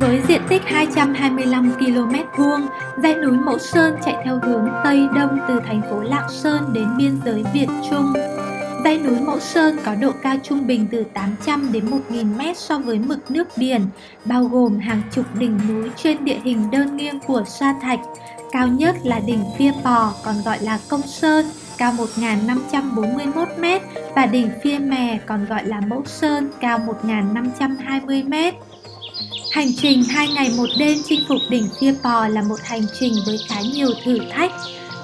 Với diện tích 225 km vuông, dãy núi Mẫu Sơn chạy theo hướng Tây Đông từ thành phố Lạng Sơn đến biên giới Việt Trung. Dãy núi Mẫu Sơn có độ cao trung bình từ 800 đến 1.000 m so với mực nước biển, bao gồm hàng chục đỉnh núi trên địa hình đơn nghiêng của sa thạch. Cao nhất là đỉnh Phia Pò, còn gọi là Công Sơn, cao 1.541 m và đỉnh Phia Mè, còn gọi là Mẫu Sơn, cao 1.520 m. Hành trình 2 ngày 1 đêm chinh phục đỉnh Phia Pò là một hành trình với khá nhiều thử thách.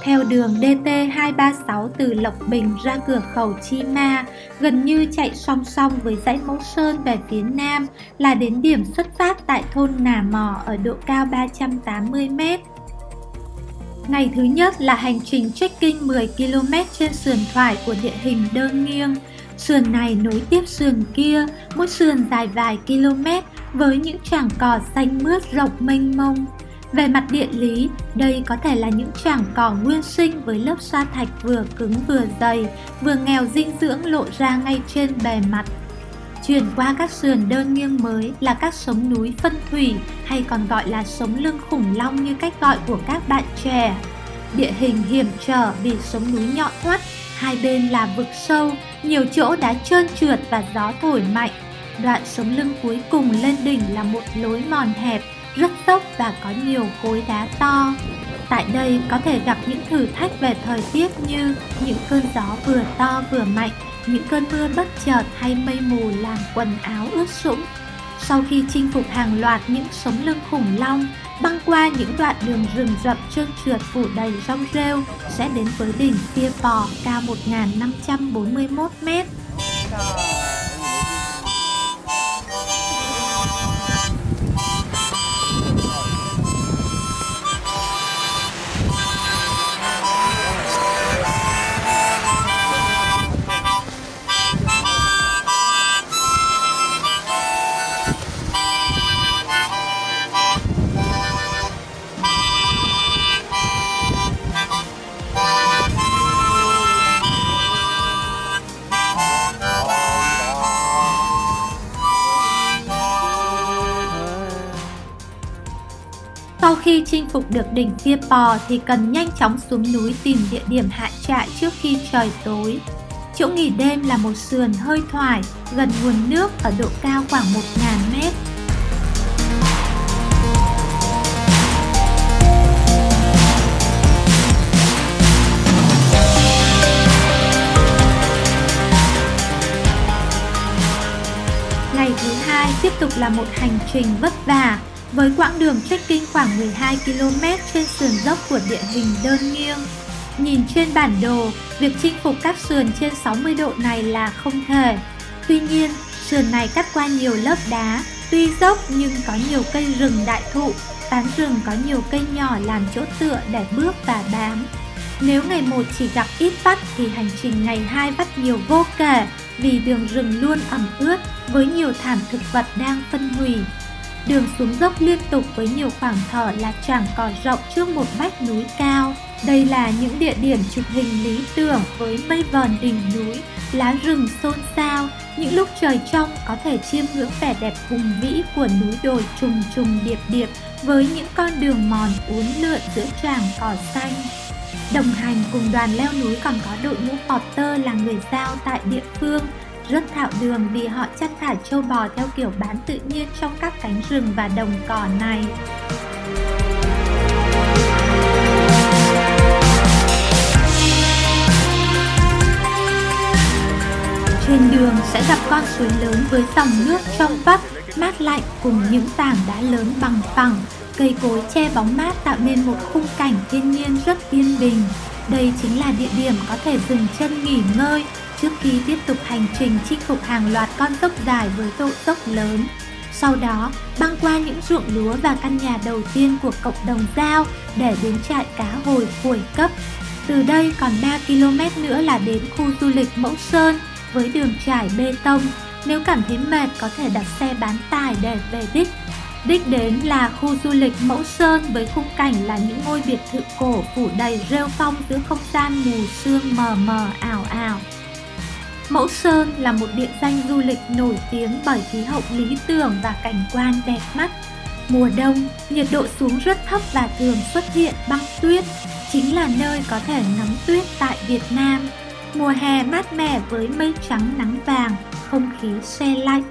Theo đường DT236 từ Lộc Bình ra cửa khẩu Chi Ma, gần như chạy song song với dãy Mẫu Sơn về phía nam là đến điểm xuất phát tại thôn Nà Mò ở độ cao 380m. Ngày thứ nhất là hành trình trekking 10 km trên sườn thoải của địa hình đơn nghiêng. Sườn này nối tiếp sườn kia, mỗi sườn dài vài km với những trảng cỏ xanh mướt rộng mênh mông. Về mặt địa lý, đây có thể là những trảng cỏ nguyên sinh với lớp sa thạch vừa cứng vừa dày, vừa nghèo dinh dưỡng lộ ra ngay trên bề mặt. Chuyển qua các sườn đơn nghiêng mới là các sống núi phân thủy hay còn gọi là sống lưng khủng long như cách gọi của các bạn trẻ. Địa hình hiểm trở vì sống núi nhọn hoắt, hai bên là vực sâu, nhiều chỗ đá trơn trượt và gió thổi mạnh. Đoạn sống lưng cuối cùng lên đỉnh là một lối mòn hẹp, rất dốc và có nhiều khối đá to. Tại đây có thể gặp những thử thách về thời tiết như những cơn gió vừa to vừa mạnh, những cơn mưa bất chợt hay mây mù làm quần áo ướt sũng. Sau khi chinh phục hàng loạt những sống lưng khủng long, băng qua những đoạn đường rừng rậm trơn trượt phủ đầy rong rêu sẽ đến với đỉnh Pia Pò cao 1541 mét. Khi chinh phục được đỉnh Phia Pò thì cần nhanh chóng xuống núi tìm địa điểm hạ trại trước khi trời tối. Chỗ nghỉ đêm là một sườn hơi thoải, gần nguồn nước ở độ cao khoảng 1.000 mét. Ngày thứ hai tiếp tục là một hành trình vất vả với quãng đường trekking khoảng 12 km trên sườn dốc của địa hình đơn nghiêng. Nhìn trên bản đồ, việc chinh phục các sườn trên 60 độ này là không thể. Tuy nhiên, sườn này cắt qua nhiều lớp đá, tuy dốc nhưng có nhiều cây rừng đại thụ, tán rừng có nhiều cây nhỏ làm chỗ tựa để bước và bám. Nếu ngày 1 chỉ gặp ít vắt thì hành trình ngày 2 vắt nhiều vô kể vì đường rừng luôn ẩm ướt với nhiều thảm thực vật đang phân hủy. Đường xuống dốc liên tục với nhiều khoảng thở là chẳng cỏ rộng trước một vách núi cao. Đây là những địa điểm chụp hình lý tưởng với mây vờn đỉnh núi, lá rừng xôn xao. Những lúc trời trong có thể chiêm ngưỡng vẻ đẹp hùng vĩ của núi đồi trùng trùng điệp điệp với những con đường mòn uốn lượn giữa tràng cỏ xanh. Đồng hành cùng đoàn leo núi còn có đội ngũ Potter là người giao tại địa phương rất thạo đường vì họ chăn thả châu bò theo kiểu bán tự nhiên trong các cánh rừng và đồng cỏ này. Trên đường sẽ gặp con suối lớn với dòng nước trong vắt, mát lạnh cùng những tảng đá lớn bằng phẳng, cây cối che bóng mát tạo nên một khung cảnh thiên nhiên rất yên bình. Đây chính là địa điểm có thể dừng chân nghỉ ngơi trước khi tiếp tục hành trình chinh phục hàng loạt con dốc dài với độ dốc lớn. Sau đó, băng qua những ruộng lúa và căn nhà đầu tiên của cộng đồng Giao để đến trại cá hồi cuối cấp. Từ đây còn 3 km nữa là đến khu du lịch Mẫu Sơn với đường trải bê tông. Nếu cảm thấy mệt có thể đặt xe bán tải để về đích. Đích đến là khu du lịch Mẫu Sơn với khung cảnh là những ngôi biệt thự cổ phủ đầy rêu phong giữa không gian mù sương mờ mờ ảo ảo. Mẫu Sơn là một địa danh du lịch nổi tiếng bởi khí hậu lý tưởng và cảnh quan đẹp mắt. Mùa đông, nhiệt độ xuống rất thấp và thường xuất hiện băng tuyết, chính là nơi có thể ngắm tuyết tại Việt Nam. Mùa hè mát mẻ với mây trắng nắng vàng, không khí se lạnh.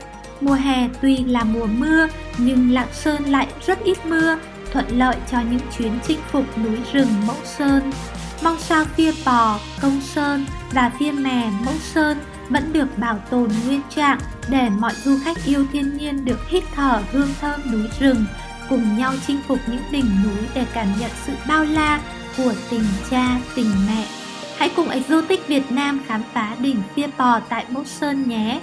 Mùa hè tuy là mùa mưa nhưng Lạng Sơn lại rất ít mưa, thuận lợi cho những chuyến chinh phục núi rừng Mẫu Sơn. Mong sao phía bò, công sơn và phía mè Mẫu Sơn vẫn được bảo tồn nguyên trạng để mọi du khách yêu thiên nhiên được hít thở hương thơm núi rừng, cùng nhau chinh phục những đỉnh núi để cảm nhận sự bao la của tình cha, tình mẹ. Hãy cùng Exotic Việt Nam khám phá đỉnh Phia Pò tại Mốc Sơn nhé!